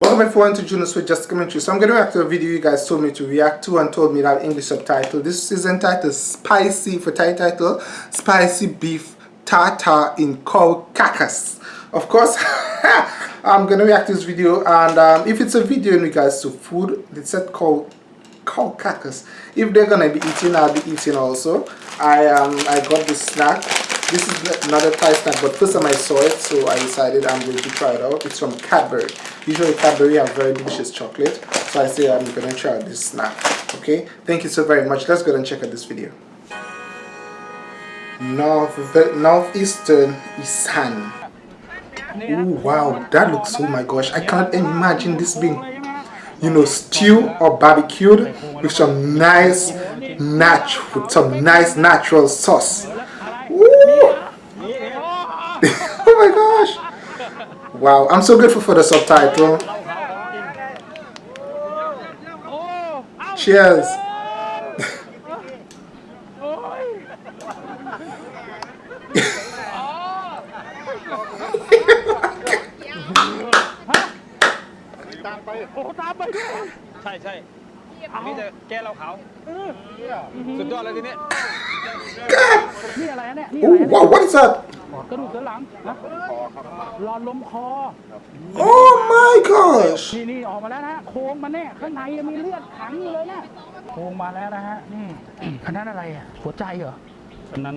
Welcome everyone to Junos with Just Commentary. So I'm going to react to a video you guys told me to react to and told me that English subtitle. This is entitled Spicy, for Thai title, Spicy Beef Tartar in Cow Carcass. Of course, I'm going to react to this video and um, if it's a video in regards to food, it's said called cow carcass. If they're to be eating, I'll be eating also. I um I got this snack this is another Thai snack, but first time I saw it, so I decided I'm going to try it out. It's from Cadbury. Usually Cadbury have very delicious chocolate, so I say I'm to try out this snack. Okay, thank you so very much. Let's go and check out this video. North Northeastern Isan. Oh wow, that looks, oh my gosh, I can't imagine this being, you know, stew or barbecued with some nice, natural, with some nice natural sauce. oh my gosh. Wow, I'm so grateful for the subtitle. Cheers. Wow what is that กระดูกสันหลังนะหลอดลมคอ Oh my gosh นี่นี่ออกมาแล้วนะโค้งมาแน่ข้างในยังมีเลือดขังอยู่เลยนะโค้งมาแล้วนะฮะนี่อันนั้นอะไรอะหัวใจเหรออันนั้น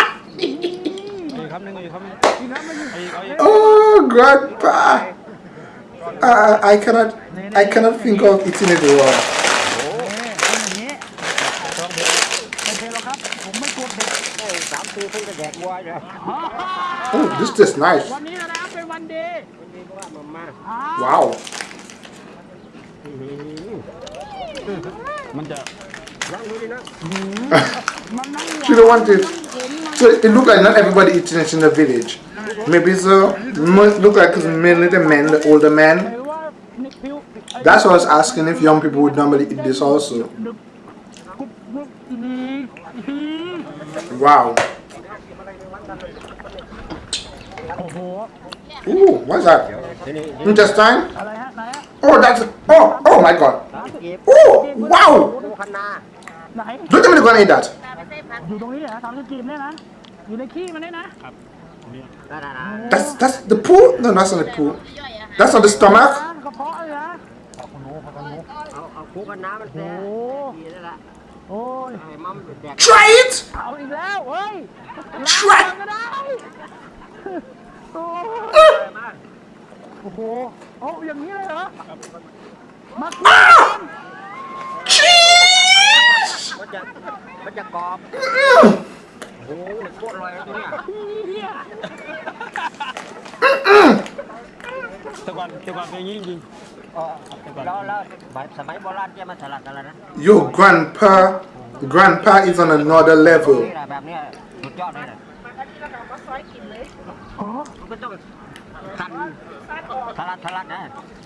oh grandpa uh, I cannot I cannot think of eating it raw Oh, this is nice. Wow. She don't want it. So it look like not everybody eating it in the village. Maybe so. Look like it's mainly the men, the older men. That's what I was asking if young people would normally eat this also. Wow. Ooh, what's that? Intestine? Oh, that's oh oh my god. Oh wow. Don't tell me they're gonna eat that. อยู่ตรงนี้เหรอทำให้กินได้นะอยู่ในขี้มันได้นะ That's that's the poo? No, that's not the poo. That's not the stomach. กระเพาะเลยนะเอาเอาคุกกันน้ำมันแซ่ดีแล้วล่ะ Try it เอาอีกแล้วเฮ้ย Try ก็ได้โอ้โหโอ้อย่างนี้เลยเหรอมา Cheese มันจะมันจะกรอบโอ้โหโคตรอร่อยเลยตัวเนี้ยแต่ก่อนแต่ก่อนเป็นอย่างนี้จริง Your grandpa grandpa is on another level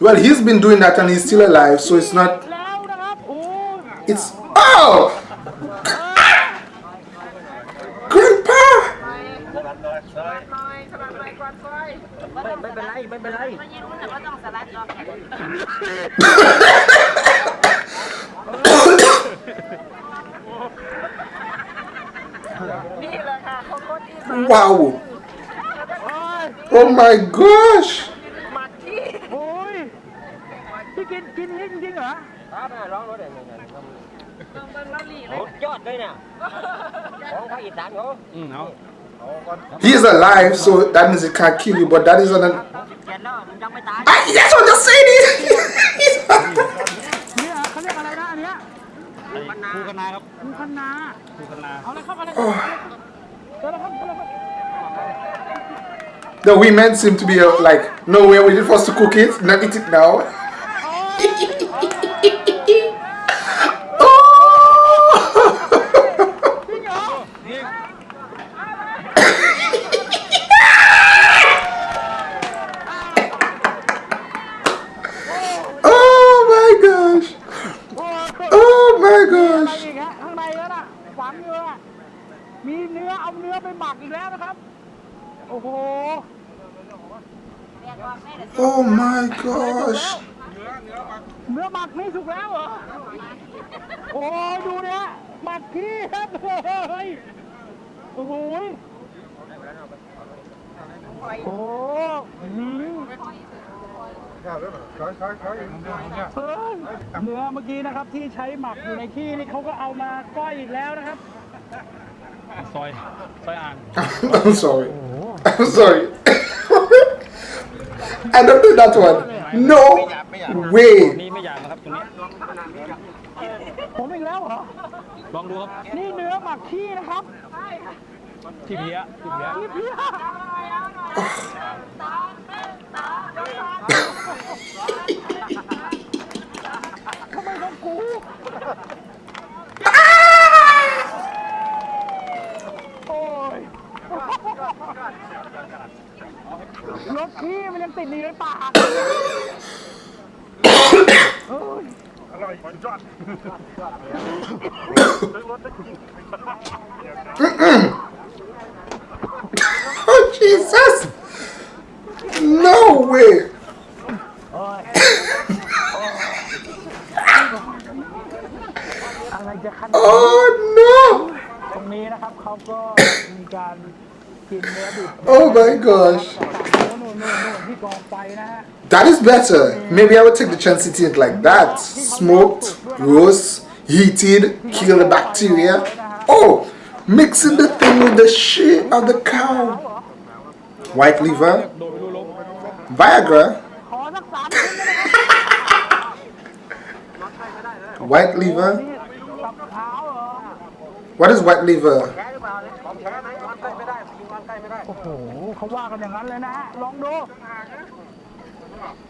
Well he's been doing that and he's still alive so it's not It's Oh ไม่ไม่เป็นไรไม่เป็นไรนี่แหละค่ะเขาโคตรดี Wow Oh my gosh หมักที่โอ้ยพี่กินกินจริงๆเหรอครับร้องรถเดี๋ยวโอ้ยอดเลยเนี่ยของภาคอีสานเขาอืมเอา He's alive, so that means he can't kill you, but that is an... I, that's what I'm saying! The women seem to be uh, like, no, we're waiting for us to cook it, not eat it now. มีเนื้อเอาเนื้อไปหมักอีกแล้วนะครับ โอ้โห Oh my gosh. เนื้อหมักนี่สุกแล้วเหรอ โอ้ยดูเนี่ยหมักขี้ครับเฮ้ยโอ้โหยโอ้หืมเฮ้ยเนื้อเมื่อกี้นะครับที่ใช้หมักอยู่ในขี้นี่เขาก็เอามาก้อยอีกแล้วนะครับ ซอย ซอยอ่าง I'm sorry. I'm sorry. I don't do that one. No way. นี่ไม่ยางนะครับตรงนี้ ผมอีกแล้วเหรอ ลองดูครับ นี่เนื้อหมักขี้นะครับ ที่เพี้ยที่เพี้ย พี่เพี้ย Jesus! No way! อะไรจะขนาด Oh no! ตรงนี้นะครับเขาก็มีการกินเนื้อดิบ Oh my gosh! โน่นโน่นโน่นที่กองไฟนะฮะ That is better. Maybe I would take the chance to eat it like that. Smoked, roast, heated, kill the bacteria. Oh, mixing the thing with the shit of the cow. White liver, Viagra, ขอสักสามชิ้นได้ไหมครับ white liver. นี่ตับขาวเหรอ What is white liver? โอ้โหเขาว่ากันอย่างนั้นเลยนะฮะ ลองดู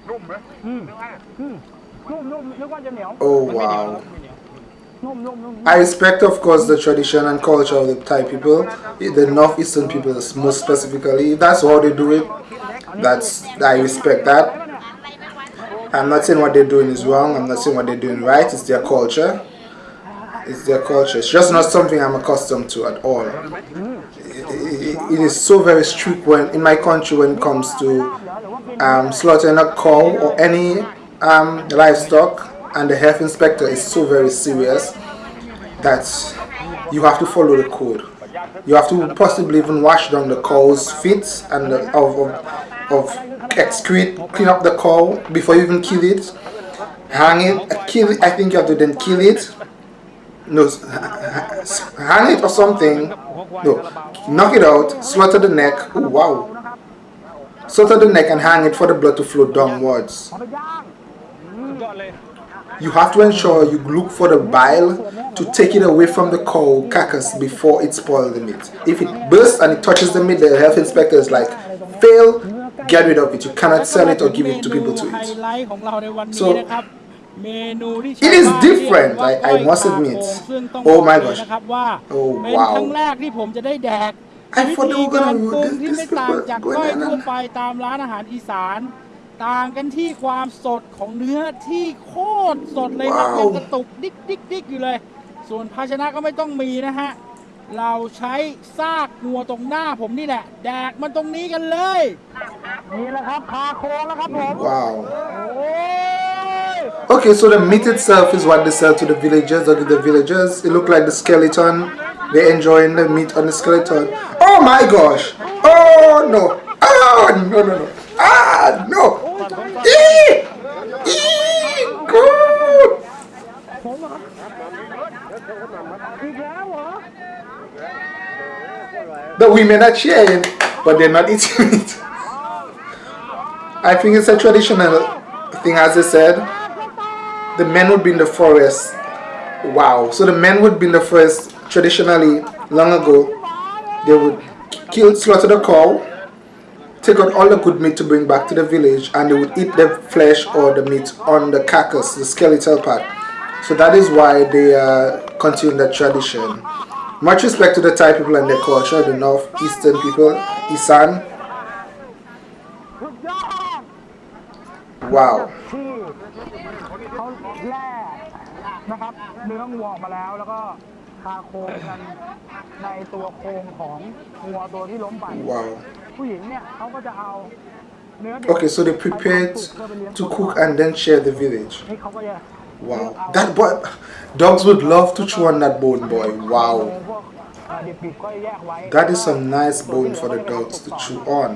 นุ่มไหม อืมอืมนุ่มนุ่มนึกว่าจะเหนียว Oh wow. I respect, of course, the tradition and culture of the Thai people, the northeastern people most specifically. That's how they do it. That's I respect that. I'm not saying what they're doing is wrong. I'm not saying what they're doing right. It's their culture. It's their culture. It's just not something I'm accustomed to at all. it, it, it is so very strict when in my country when it comes to um, slaughtering a cow or any um, livestock and the health inspector is so very serious that you have to follow the code. You have to possibly even wash down the cow's feet and the, of, of, of excrete, clean up the cow before you even kill it. Hang it, uh, kill it. I think you have to then kill it. No, hang it or something. No, knock it out, slaughter the neck. Oh wow. Slaughter the neck and hang it for the blood to flow downwards. You have to ensure you look for the bile to take it away from the cow carcass before it spoils the meat. If it bursts and it touches the meat, the health inspector is like, fail, get rid of it. You cannot sell it or give it to people to eat. So, it is different, I, I must admit. Oh my gosh. Oh wow. I thought they were going to do this, but going on. ตามร้านอาหารอีสานต่างกันที่ความสดของเนื้อที่โคตรสดเลยครับว้าวยังกระตุกดิ๊กดิ๊กดิ๊กอยู่เลย ส่วนภาชนะก็ไม่ต้องมีนะฮะ เราใช้ซากงัวตรงหน้าผมนี่แหละ แดกมันตรงนี้กันเลย นี่แหละครับคาโคแล้วครับผม Wow. โอ้ย Okay, so the meat itself is what they sell to the villagers or to the villagers. It look like the skeleton. They're enjoying the meat on the skeleton. Oh my gosh! Oh no! Oh no no no! Ah no! The women are cheering, but they're not eating it. I think it's a traditional thing, as I said. The men would be in the forest. Wow. So the men would be in the forest traditionally, long ago. They would kill, slaughter the cow, take out all the good meat to bring back to the village, and they would eat the flesh or the meat on the carcass, the skeletal part. So that is why they uh, continue that tradition. Much respect to the Thai people and their culture, the northeastern people, Isan. สุดยอด Wow. ที่เขาแล่นะครับ เนื้องัวออกมาแล้วแล้วก็ คาโครงกันในตัวโครงของงัวตัวที่ล้มไป Wow. ผู้หญิงเนี่ยเขาก็จะเอาเนื้อดิบ Okay, so they prepared to cook and then share the village. นี่เขาก็จะ Wow. That boy, dogs would love to chew on that bone, boy. เอา Wow. พวกเอ่อดิบๆก็แยกไว้ That is some nice bone for the dogs to chew on.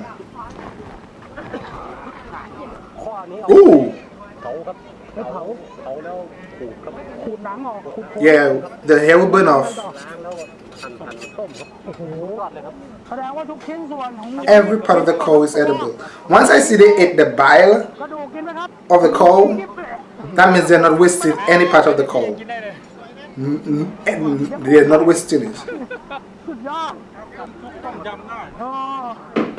ข้อนี้เอา Ooh. เผาครับไม่เผาเผาแล้วขูดครับ ขูดหนังออกขูดโครง Yeah, the hair will burn off. ล้างแล้วหั่นหั่นต้มครับโอ้โหยอดเลยครับ แสดงว่าทุกชิ้นส่วนของ Every part of the cow is edible. Once I see they ate the bile กระดูกกินไหมครับ of the cow, that means they're not wasting any part of the cow. Mm, mm, And they're not wasting it. สุดยอดอ๋อนี่นี่นี่เขาก็ลอ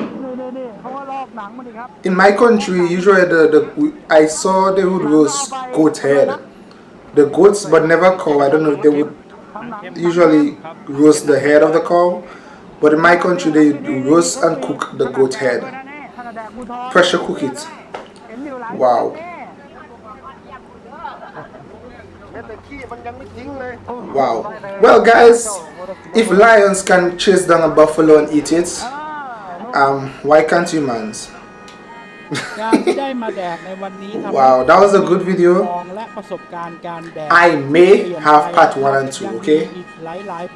In my country, usually the, the I saw they would roast goat head. The goats, but never cow. I don't know if they would usually roast the head of the cow, but in my country they roast and cook the goat head. Pressure cook it. Wow. Wow. Well guys, if lions can chase down a buffalo and eat it, um, why can't humans? wow, that was a good video. I may have part 1 and 2, okay?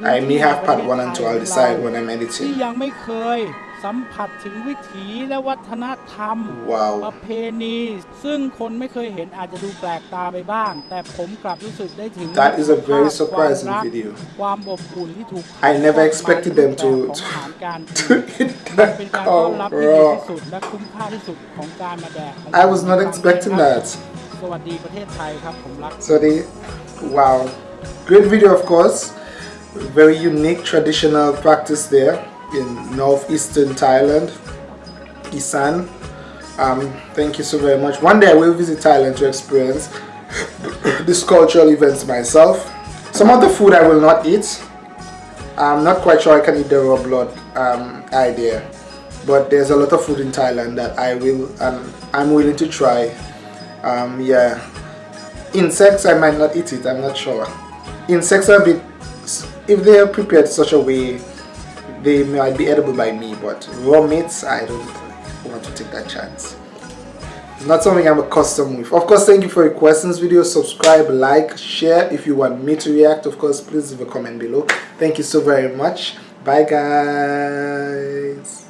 I may have part 1 and 2, I'll decide when I'm editing. ยังไม่เคยสัมผัสถึงวิถีและวัฒนธรรม ป Wow. ระเพณี ซึ่งคนไม่เคยเห็นอาจจะดูแปลกตาไปบ้าง แต่ผมกลับรู้สึกได้ถึง That is a very ความ surprising รัก video. ความอบอุ่นที่ถูก I never expected them to- ของอาหารการกิน To eat มันเป็น that การต้อนรับ cow, ที่ดี bro. ที่สุดและคุ้มค่าที่สุดของการมาแดกของ I was not expecting that. สวัสดีประเทศไทยครับ ผมรัก So they, wow, great video of course. Very unique traditional practice there in northeastern Thailand, Isan. Um, thank you so very much. One day I will visit Thailand to experience these cultural events myself. Some of the food I will not eat. I'm not quite sure I can eat the raw blood um, idea, but there's a lot of food in Thailand that I will and I'm willing to try. Um, yeah, insects I might not eat it. I'm not sure. Insects are a bit if they are prepared such a way, they might be edible by me. But raw meats, I don't want to take that chance. It's not something I'm accustomed with. Of course, thank you for your questions. Video, subscribe, like, share. If you want me to react, of course, please leave a comment below. Thank you so very much. Bye, guys.